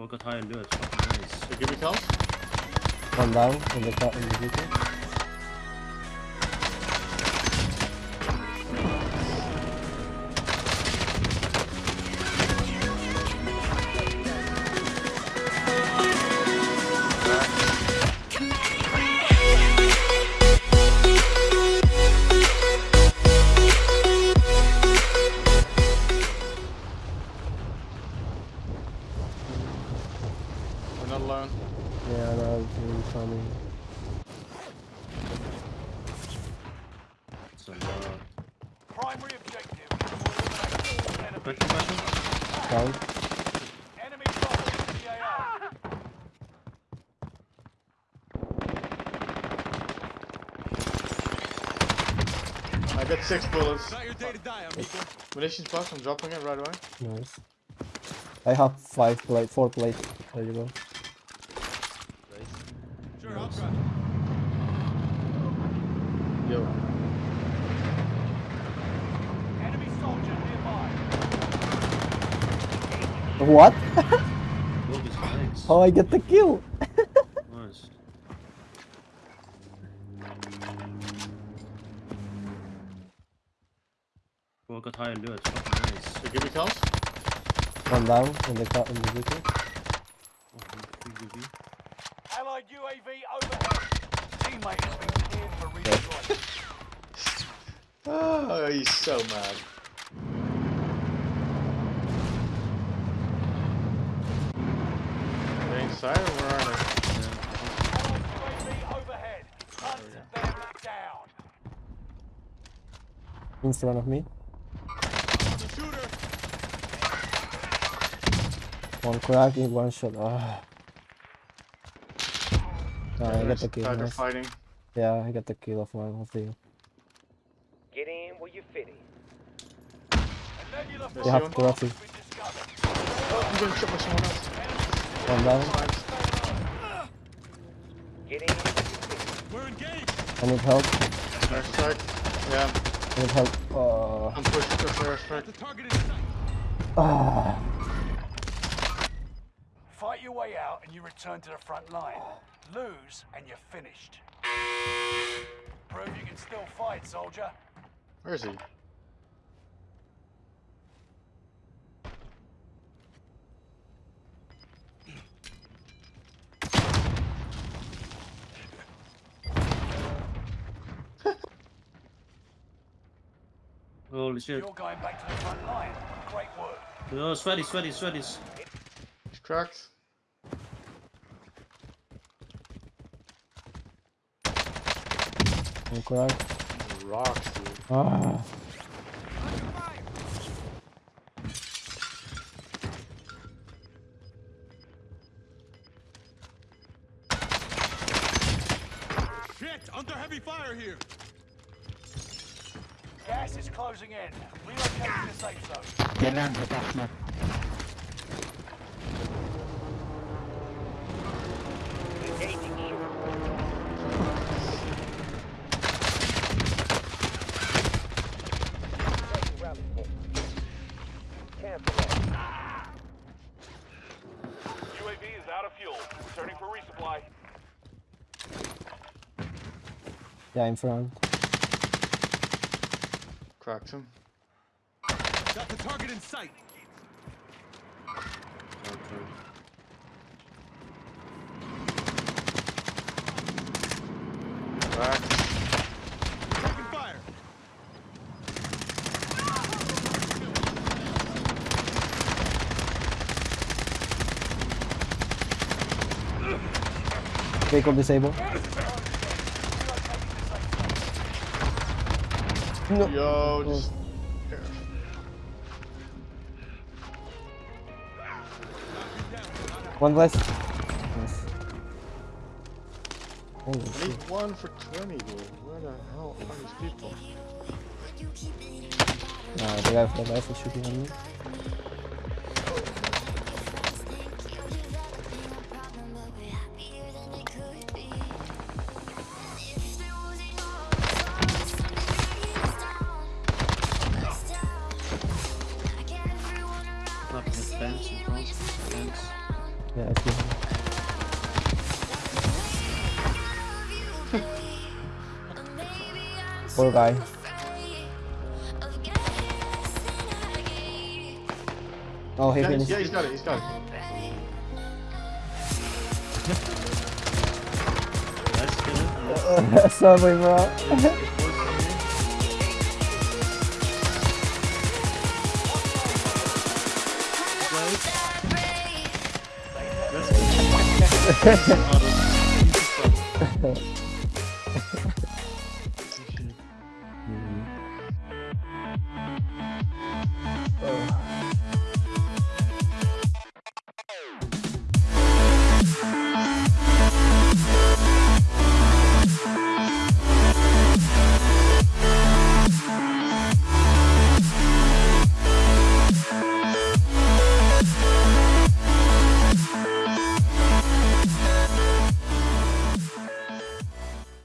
Oh, I got high alert. Fucking nice. So give me count. One down in the car in the vehicle. Primary objective. eliminate all enemy- question, question? Down. Enemy dropping the AO. I got six bullets. Not your day to die, amigo. Munitions box, I'm dropping it right away. Nice. I have five plate, four plate. There you go. Sure, I'll try. Yo. Enemy soldier nearby. What? Oh. How I get the kill? Nice. Oh, I got high alert. Fucking nice. So give me count. One down in the car in the vehicle. Allied UAV overhead. Teammate has been cleared for redeployment. Oh, he's so mad. We're or where are they? Allied UAV overhead. Hunt them down. In front of me. One crack in one shot. Ah. Ah, I got the kill. They're Nice. fighting. Yeah, I got the kill of one of you. Get in where you fit in. A nebula There's You have to roughly. has been. Oh, I'm getting shot by someone else. One down. Get in where you fit We're engaged. I need help. Airstrike. Yeah, I need help. Oh. I'm pushing for Got airstrike. the target in sight. Ah. Fight your way out and you return to the front line. Lose and you're finished. Prove you can still fight, soldier. Where is he? Holy shit. You're going back to the front line. Great work. Oh, sweaty, sweaty, sweaties. He's cracked. One crack. Rocks, dude. Ah. Shit, under heavy fire here. Gas is closing in. Relocating the safe zone. in. Engaging shooter. Taking rally point. Cancel that. UAV is out of fuel. Returning for resupply. Yeah, in front. Cracked him. Got the target in sight. Okay. Cracked. Taking fire. Vehicle disabled. No. Yo, just. One less. Nice. Holy I shit. need one for 20, dude. Where the hell are these people? Nah, the guy with the rifle shooting on me. Up in the fence in front. Fence. Yeah, I see. Poor guy. Oh, he Yeah, he's, finished. yeah, he's got it. He's got it. Nice kill. Sorry, bro. 어.